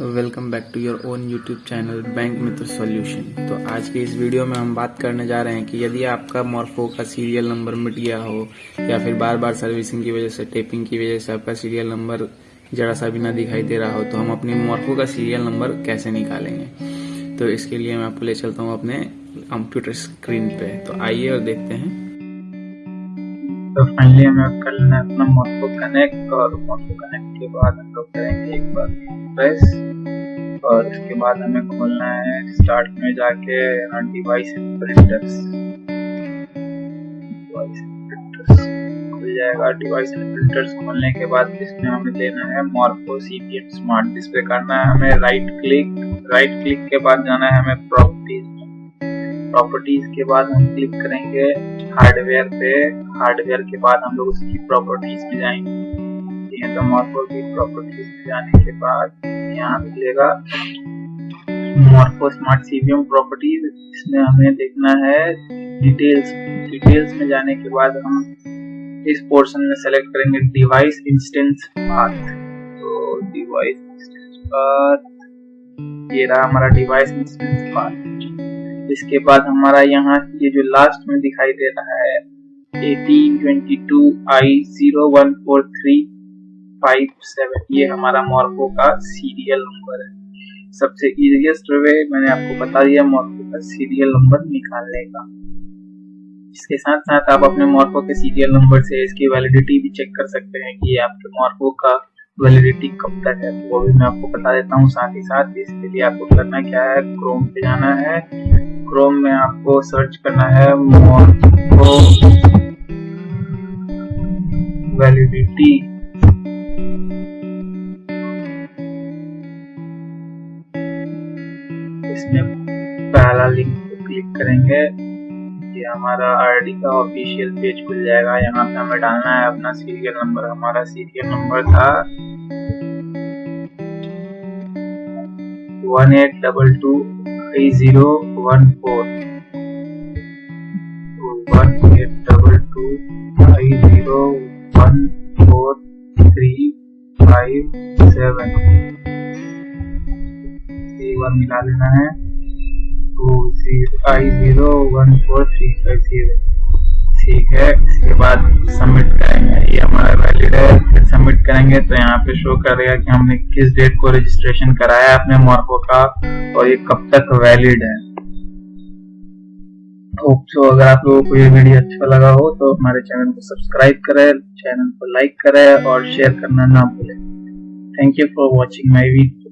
Welcome back to your own YouTube channel bank Mitra solution. तो आज के इस वीडियो में हम बात करने जा रहे हैं कि यदि आपका मॉर्फो का सीरियल नंबर मिट गया हो, या फिर बार बार सर्विसिंग की वजह से टेपिंग की वजह से आपका सीरियल नंबर जरा सा भी ना दिखाई दे रहा हो तो हम अपने मॉर्फो का सीरियल नंबर कैसे निकालेंगे? तो इसके लिए मैं आपको ले चलता हूँ अपने कंप्यूटर स्क्रीन पे। तो आइए और देखते हैं। तो फाइनली हमें कर लेना अपना मॉर्फो कनेक्ट और मॉर्फो कनेक्ट के बाद हम लोग करेंगे एक बार प्रेस और इसके बाद हमें खोलना है स्टार्ट में जाके डिवाइस प्रिंटर्स डिवाइस प्रिंटर्स खुल जाएगा। डिवाइस प्रिंटर्स खोलने के बाद इसमें हमें लेना है मॉर्फो सीपीएम स्मार्ट डिस्प्ले करना है हमें राइट क्लिक राइट क्लिक के बाद जाना है हमें प्रॉपर्टीज़ प्रॉपर्टीज़ के बाद हम क्लिक करेंगे हार्डवेयर पे। हार्डवेयर के बाद हम लोग उसकी प्रॉपर्टीज़ में जाएँगे। तो मॉर्फो की प्रॉपर्टीज़ में जाने के बाद यहाँ मिलेगा मॉर्फो स्मार्ट सीवीएम प्रॉपर्टीज़ इसमें हमें देखना है डिटेल्स डिटेल्स में जाने के बाद हम इस पोर्शन में सेलेक्ट करेंगे डिवाइस इंस्टेंस पाथ तो डिवाइस इंस्टेंस पाथ ये रहा हमारा डिवाइस इंस्टेंस पाथ इसके बाद हमारा यहाँ ये जो लास्ट में दिखाई दे रहा है 1822 i 0143 फाइव सेवन ये हमारा मॉर्को का सीरियल नंबर है। सबसे इजिएस्ट वे मैंने आपको बता दिया मॉर्को का सीरियल नंबर निकालने का। इसके साथ साथ आप अपने मॉर्को के सीरियल नंबर से इसकी वैलिडिटी भी चेक कर सकते हैं कि आपके मॉर्को का वैलिडिटी कब तक है। तो वो भी मैं आपको बता देता हूँ, साथ ही साथ इसके लिए आपको करना क्या है क्रोम पे जाना है। क्रोम में आपको सर्च करना है मॉर्को वैलिडिटी इसमें पहला लिंक को क्लिक करेंगे। ये हमारा आईडी का ऑफिशियल पेज खुल जाएगा। यहाँ पे हमें डालना है अपना सीरियल नंबर हमारा सीरियल नंबर था one eight double two five मिला लेना है। Two I zero one four three five zero ठीक है, इसके बाद सबमिट करेंगे। ये हमारा वैलिड है, फिर सबमिट करेंगे तो यहाँ पे शो करेगा कि हमने किस डेट को रजिस्ट्रेशन कराया अपने मॉर्को का और ये कब तक वैलिड है। होप सो अगर आप लोगों को ये वीडियो अच्छा लगा हो तो हमारे चैनल को सब्सक्राइब करें चैनल को लाइक करें और शेयर करना ना भूलें। Thank you for watching my video